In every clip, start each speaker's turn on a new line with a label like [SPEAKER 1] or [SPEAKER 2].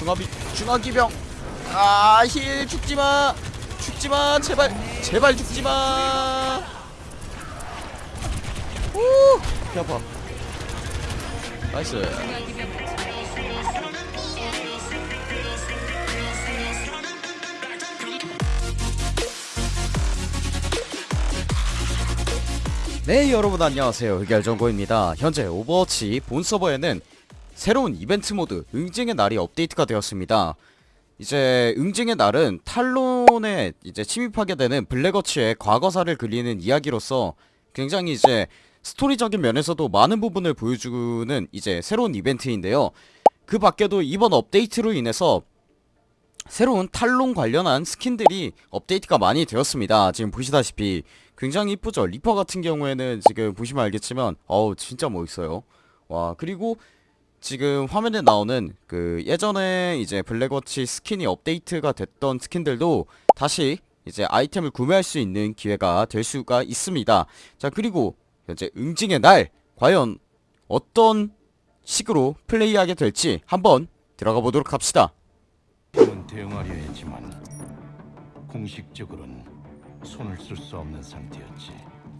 [SPEAKER 1] 중화비 중화기병. 아힐 죽지마. 죽지마. 제발 제발 죽지마. 오 배 아파. nice. 네 여러분 안녕하세요. 흑열정보입니다. 현재 오버워치 본 서버에는 새로운 이벤트 모드 응징의 날이 업데이트가 되었습니다. 이제 응징의 날은 탈론에 이제 침입하게 되는 블랙워치의 과거사를 그리는 이야기로서 굉장히 이제 스토리적인 면에서도 많은 부분을 보여주는 이제 새로운 이벤트인데요. 그 밖에도 이번 업데이트로 인해서 새로운 탈론 관련한 skin들이 업데이트가 많이 되었습니다. 지금 보시다시피 굉장히 이쁘죠? 리퍼 같은 경우에는 지금 보시면 알겠지만 어우 진짜 멋있어요. 와 그리고 지금 화면에 나오는 그 예전에 이제 블랙워치 스킨이 업데이트가 됐던 스킨들도 다시 이제 아이템을 구매할 수 있는 기회가 될 수가 있습니다. 자 그리고 현재 응징의 날. 과연 어떤 식으로 플레이하게 될지 한번 들어가 보도록 합시다.
[SPEAKER 2] 대응하려 했지만 공식적으로는 손을 쓸 수 없는 상태였지.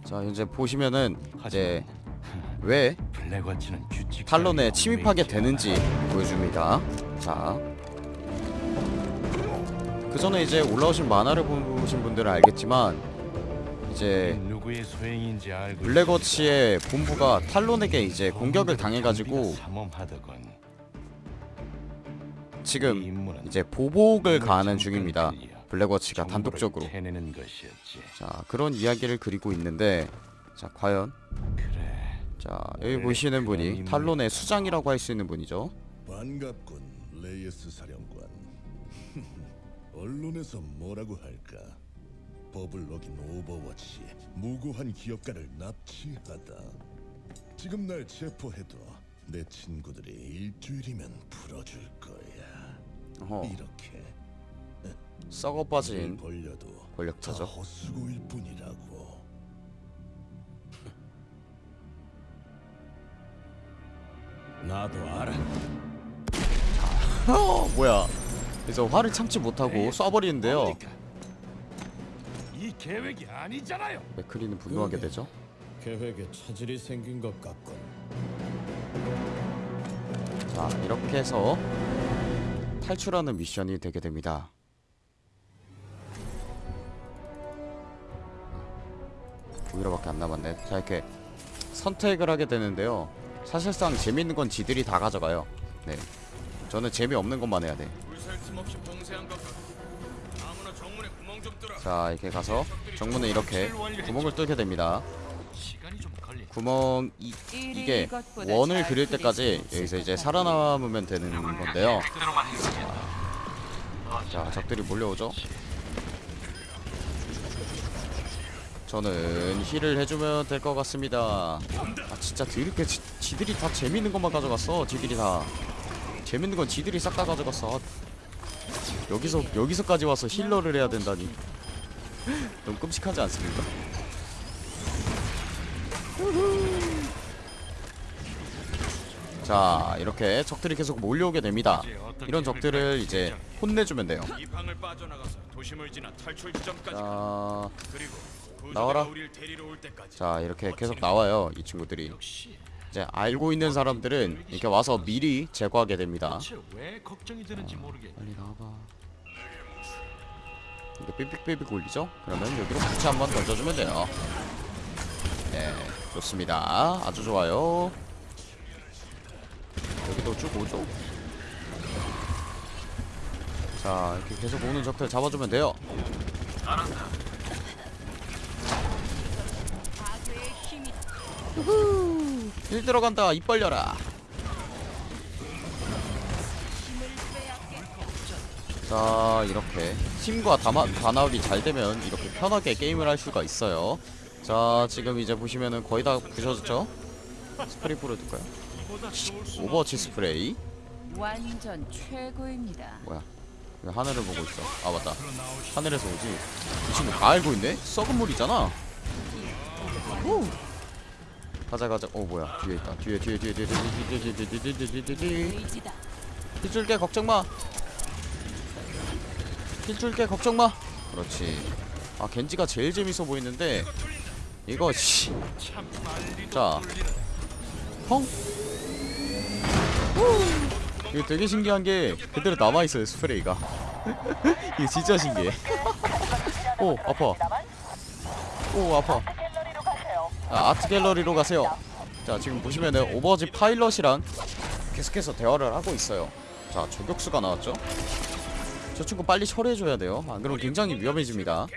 [SPEAKER 1] 자 현재 보시면은 이제 왜 탈론에 침입하게 되는지 보여줍니다. 자. 그 전에 이제 올라오신 만화를 보신 분들은 알겠지만 이제 블랙워치의 본부가 탈론에게 이제 공격을 당해가지고. 지금
[SPEAKER 2] 이
[SPEAKER 1] 이제 보복을 가하는 중입니다. 블랙워치가 단독적으로. 자 그런 이야기를 그리고 있는데 자 과연. 자 여기 보시는 분이 탈론의 수장이라고 할 수 있는 분이죠.
[SPEAKER 3] 반갑군, 레예스 사령관. 언론에서 뭐라고 할까? 법을 어긴 오버워치, 무고한 기업가를 납치하다. 지금 날 체포해도 내 친구들이 일주일이면 풀어줄 거야.
[SPEAKER 1] 어허
[SPEAKER 3] 이렇게
[SPEAKER 1] 썩어
[SPEAKER 3] 일
[SPEAKER 1] 빠진
[SPEAKER 3] 벌려도 다
[SPEAKER 1] 권력자죠.
[SPEAKER 3] 헛수고일 뿐이라고.
[SPEAKER 2] 나도 알아.
[SPEAKER 1] 어, 뭐야. 그래서 화를 참지 못하고 쏴버리는데요.
[SPEAKER 2] 이 계획이 아니잖아요.
[SPEAKER 1] 맥크리는 분노하게 되죠?
[SPEAKER 4] 계획에 차질이 생긴 것 같군.
[SPEAKER 1] 자 이렇게 해서 탈출하는 미션이 되게 됩니다. 오히려밖에 안 남았네. 자 이렇게 선택을 하게 되는데요 사실상 재밌는 건 지들이 다 가져가요 네 저는 재미없는 것만 해야 돼자 이렇게 가서 정문에 이렇게 구멍을 뚫게 됩니다. 구멍 이, 이게 원을 그릴 때까지 여기서 이제 살아남으면 되는 건데요. 자, 적들이 몰려오죠. 저는 힐을 해주면 될 것 같습니다. 아 진짜 드럽게 지, 지들이 다 재밌는 것만 가져갔어. 지들이 다 재밌는 건 지들이 싹 다 가져갔어. 아, 여기서 여기서까지 와서 힐러를 해야 된다니. 너무 끔찍하지 않습니까? 자 이렇게 적들이 계속 몰려오게 됩니다 이런 적들을 이제 혼내주면 돼요. 자, 나와라. 자 이렇게 계속 나와요 이 친구들이. 이제 알고 있는 사람들은 이렇게 와서 미리 제거하게 됩니다.
[SPEAKER 2] 모르겠.
[SPEAKER 1] 빨리 나와봐. 이게 삑삑삑삑 울리죠? 그러면 여기로 부채 한번 던져주면 돼요. 네 좋습니다. 아주 좋아요. 여기도 쭉 오죠? 자 이렇게 계속 오는 적들 잡아주면 돼요 우후. 힐 들어간다. 입 벌려라. 자 이렇게 팀과 담아, 단합이 잘 되면 이렇게 편하게 게임을 할 수가 있어요. 자 지금 이제 보시면은 거의 다 부셔졌죠? 스프레이 뿌려둘까요? 오버워치 스프레이.
[SPEAKER 5] 완전 최고입니다.
[SPEAKER 1] 뭐야? 왜 하늘을 보고 있어? 아 맞다. 하늘에서 오지. 이 친구 다 알고 있네? 썩은 물이잖아. 오. 가자 가자 어 뭐야 뒤에 있다 뒤에 뒤에 뒤에 뒤에 뒤에 뒤에 뒤에 뒤에 뒤에 뒤에 뒤에 뒤에. 뒤줄게 걱정마 힐 줄게 걱정마 그렇지 아 겐지가 제일 재밌어 보이는데 이거 씨.
[SPEAKER 2] 참 빨리
[SPEAKER 1] 자.
[SPEAKER 2] 돌리는
[SPEAKER 1] 펑 이거 되게 신기한 게 그대로 남아있어요 스프레이가 이거 진짜 신기해 오 아파 오 아파 아, 아트 갤러리로 가세요. 자 지금 보시면은 오버워치 파일럿이랑 계속해서 대화를 하고 있어요. 자 저격수가 나왔죠? 저 친구 빨리 처리해줘야 돼요. 안 그러면 굉장히 위험해집니다.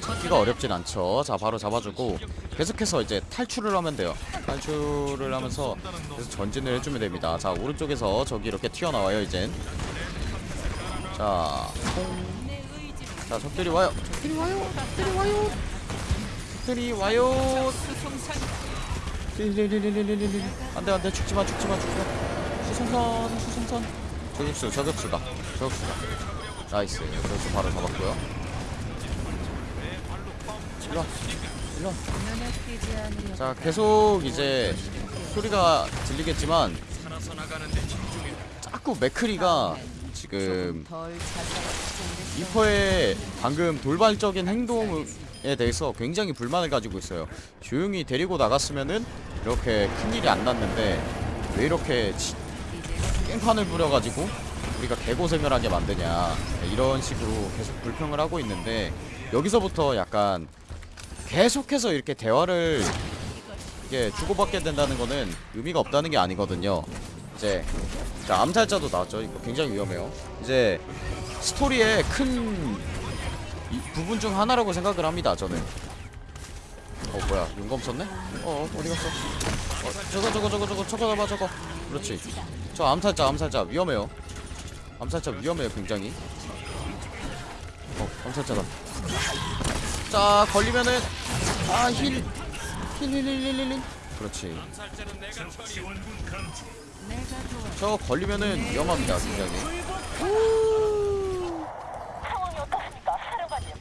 [SPEAKER 1] 찾기가 어렵진 않죠. 자 바로 잡아주고 계속해서 이제 탈출을 하면 돼요. 탈출을 하면서 계속 전진을 해주면 됩니다. 자 오른쪽에서 저기 이렇게 튀어나와요 이젠. 자, 퐁. 자 적들이 와요. 적들이 와요 적들이 와요. 적들이 와요. 안돼 안돼. 죽지마 죽지마 죽지마. 수송선 수송선. 저격수 저격수다. 저격수다. nice. 저격수 바로 잡았고요. 일로와. 일로와.
[SPEAKER 5] 눈에 띄지 않으려.
[SPEAKER 1] 자 계속 이제 소리가 들리겠지만. 자꾸 맥크리가 지금 리퍼의 방금 돌발적인 행동에 대해서 굉장히 불만을 가지고 있어요. 조용히 데리고 나갔으면은 이렇게 큰일이 안 났는데 왜 이렇게 깽판을 부려가지고 우리가 개고생을 하게 만드냐. 이런 식으로 계속 불평을 하고 있는데 여기서부터 약간 계속해서 이렇게 대화를 이게 주고받게 된다는 거는 의미가 없다는 게 아니거든요 이제 자 암살자도 나왔죠. 이거 굉장히 위험해요. 이제 스토리의 큰 이- 부분 중 하나라고 생각을 합니다 저는. 어 뭐야. 용검 썼네? 어 어디 갔어? 어, 저거 저거 저거 저거 저거 잡아 저거. 그렇지. 저 암살자 암살자. 위험해요. 암살자 위험해요 굉장히. 어 암살자다. 자 걸리면은 아힐힐힐힐힐힐. 그렇지 저 걸리면은 위험합니다 굉장히.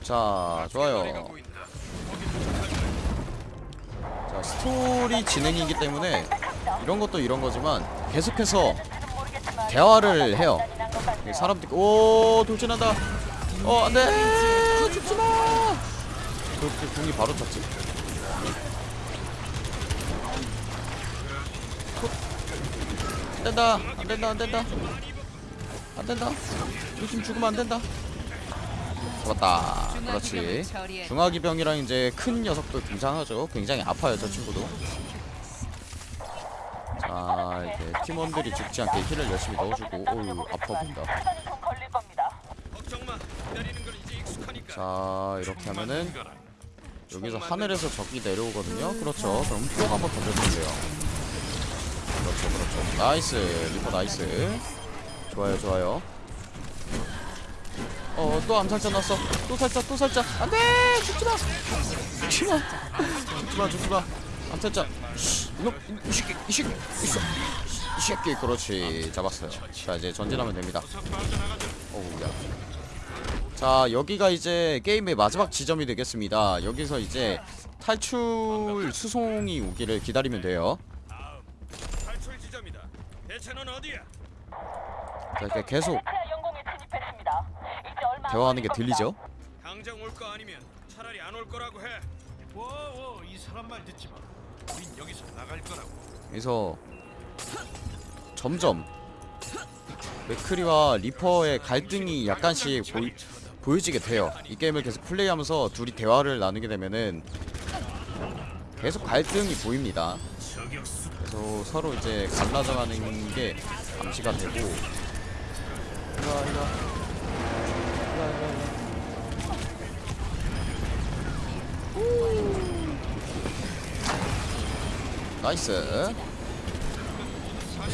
[SPEAKER 1] 자 좋아요. 자 스토리 진행이기 때문에 이런 것도 이런 거지만 계속해서 대화를 해요. 이 사람들 오 돌진한다. 어 안돼! 죽지마! 그렇게 궁이 바로 찼지 안 된다 안 된다 안 된다 안 된다 요즘 죽으면 안 된다 잡았다 그렇지. 중화기병이랑 이제 큰 녀석도 등장하죠. 굉장히 아파요 저 친구도. 자 이제 팀원들이 죽지 않게 힐을 열심히 넣어주고 오유 아파 보인다. 자 이렇게 하면은 여기서 하늘에서 적이 내려오거든요. 그렇죠. 그럼 쭉 한번 던져주면 돼요. 그렇죠, 그렇죠. nice, 리퍼 nice. 좋아요, 좋아요. 어, 또 암살자 났어. 또 살자, 또 살자. 안 돼! 죽지 마! 죽지 마! 죽지 마, 죽지 마. 암살자. 이 새끼, 이 새끼. 이 새끼, 그렇지. 잡았어요. 자, 이제 전진하면 됩니다. 어우, 야. 자 여기가 이제 게임의 마지막 지점이 되겠습니다 여기서 이제 탈출 수송이 오기를 기다리면 돼요.
[SPEAKER 6] 대체는 어디야?
[SPEAKER 1] 자 이렇게 계속 대화하는 게 들리죠?
[SPEAKER 6] 당장 올 거 아니면 차라리 안 올 거라고 해.
[SPEAKER 2] 워워 이 사람 말 듣지 마. 우린 여기서 나갈 거라고.
[SPEAKER 1] 그래서 점점 맥크리와 리퍼의 갈등이 약간씩 보이, 보여지게 돼요 이 게임을 계속 플레이하면서 둘이 대화를 나누게 되면은 계속 갈등이 보입니다 그래서 서로 이제 갈라져 가는 게 감지가 되고. 이거 이거. 이거 이거 nice.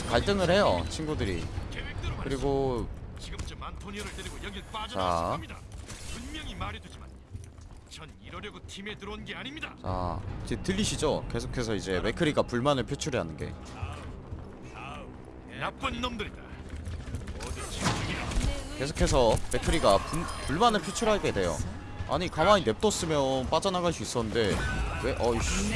[SPEAKER 1] 갈등을 해요 친구들이. 그리고
[SPEAKER 2] 지 전 이러려고 팀에 들어온 게 아닙니다.
[SPEAKER 1] 자 이제 들리시죠? 계속해서 이제 맥크리가 불만을 표출해 하는 게
[SPEAKER 2] 나쁜 놈들이다.
[SPEAKER 1] 계속해서 맥크리가 분- 불만을 표출하게 돼요 아니 가만히 냅뒀으면 빠져나갈 수 있었는데 왜 어이씨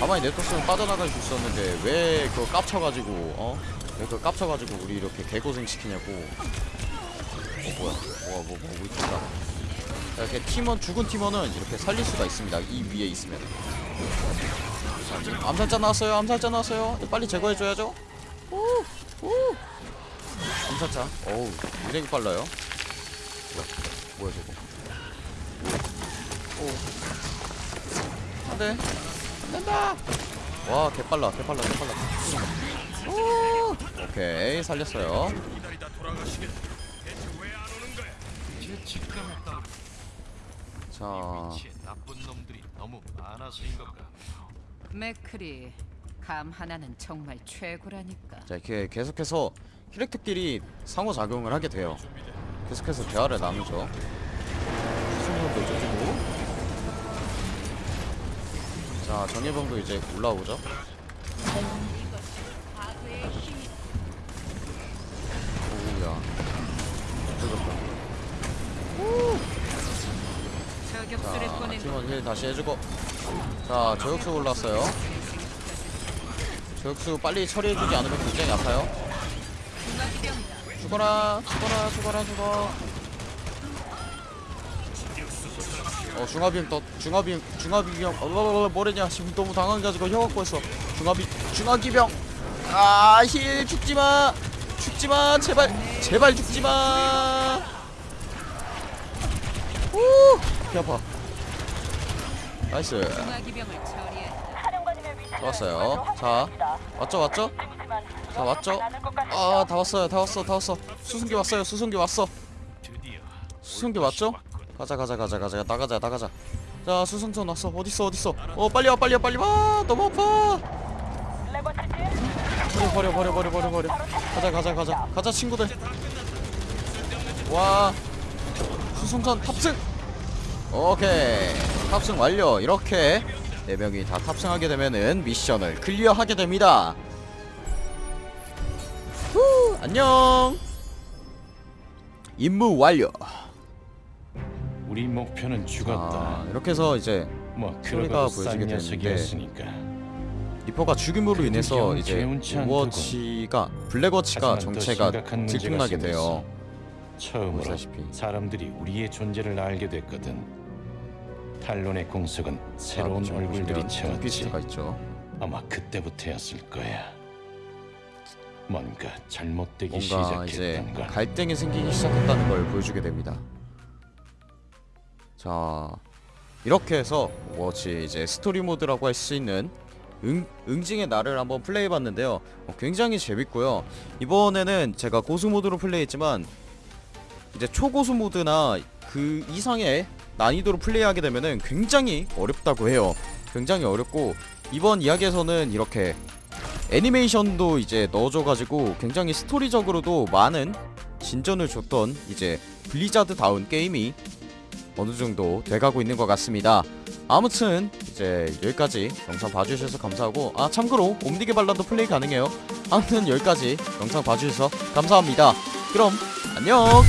[SPEAKER 1] 가만히 냅뒀으면 빠져나갈 수 있었는데 왜 그거 깝쳐가지고 어? 왜 그거 깝쳐가지고 우리 이렇게 개고생 시키냐고 어 뭐야 뭐야 뭐 뭐고 있다 이렇게 팀원 죽은 팀원은 이렇게 살릴 수가 있습니다. 이 위에 있으면. 암살자 나왔어요 암살자 나왔어요. 빨리 제거해줘야죠. 오, 오. 암살자. 어우 굉장히 빨라요. 뭐야 뭐야 저거. 오. 안돼. 안된다. 와 개빨라 개빨라 개빨라. 오. 오케이 살렸어요 자.
[SPEAKER 2] 위치에 나쁜 놈들이 너무 많아서인 것.
[SPEAKER 5] 맥크리 감 하나는 정말 최고라니까.
[SPEAKER 1] 자 이렇게 계속해서 캐릭터끼리 상호작용을 하게 돼요. 계속해서 대화를 나누죠. 수성도 이쪽이고. 자 정예병도 이제 올라오죠 오우야 뜯었다
[SPEAKER 5] 보낸
[SPEAKER 1] 팀원 힐 다시 해주고. 자 저격수 올랐어요. 저격수 빨리 처리해주지 않으면 굉장히 아파요. 죽어라 죽어라 죽어라 죽어. 어 중화비행 떴 중화비행 중화비병 어 뭐래냐? 지금 너무 당황해가지고 혀 갖고 있어. 중화비 중화기병. 아힐 죽지마. 죽지마. 제발 제발 죽지마. 오 개 아파
[SPEAKER 7] nice.
[SPEAKER 1] 좋았어요. 자. 왔죠 왔죠? 자 왔죠?
[SPEAKER 7] 않을 것 같네요.
[SPEAKER 1] 아다 왔어요 다 왔어 다 왔어. 수송기 왔어요 수송기 왔어. 수송기 왔죠? 가자 가자 가자 가자. 나가자 나가자. 자 수송선 왔어. 어딨어 어딨어? 어 빨리 와 빨리 와 빨리 와. 너무 아파. 버려 버려 버려 버려 버려 버려. 가자 가자 가자. 가자 친구들. 와. 수송선 탑승 오케이 탑승 완료 이렇게 네 명이 다 탑승하게 되면은 미션을 클리어하게 됩니다 후 안녕 임무 완료
[SPEAKER 4] 우리 목표는 죽었다.
[SPEAKER 1] 아, 이렇게 해서 이제
[SPEAKER 4] 뭐
[SPEAKER 1] 소리가 보여지게
[SPEAKER 4] 싼
[SPEAKER 1] 되는데. 리퍼가 죽임으로 인해서
[SPEAKER 4] 영
[SPEAKER 1] 이제. 오버워치가 블랙워치가 정체가 들통나게. 돼요
[SPEAKER 4] 처음으로
[SPEAKER 1] 보시다시피.
[SPEAKER 4] 사람들이 우리의 존재를 알게 됐거든. 탈론의 공석은 새로운
[SPEAKER 1] 자,
[SPEAKER 4] 얼굴들이 채웠지. 아마 그때부터였을 거야. 뭔가 잘못되기
[SPEAKER 1] 뭔가
[SPEAKER 4] 시작했던 건
[SPEAKER 1] 갈등이 생기기 시작했다는 걸 보여주게 됩니다. 자 이렇게 해서 오버워치 이제 스토리 모드라고 할 수 있는 응, 응징의 날을 한번 플레이해봤는데요. 어, 굉장히 재밌고요. 이번에는 제가 고수 모드로 플레이했지만 이제 초고수 모드나 그 이상의 난이도로 플레이하게 되면은 굉장히 어렵다고 해요. 굉장히 어렵고 이번 이야기에서는 이렇게 애니메이션도 이제 넣어줘가지고 굉장히 스토리적으로도 많은 진전을 줬던 이제 블리자드다운 게임이 어느 정도 돼가고 있는 것 같습니다. 아무튼 이제 여기까지 영상 봐주셔서 감사하고 아 참고로 옴니게 발라도 플레이 가능해요. 아무튼 여기까지 영상 봐주셔서 감사합니다. 그럼 안녕.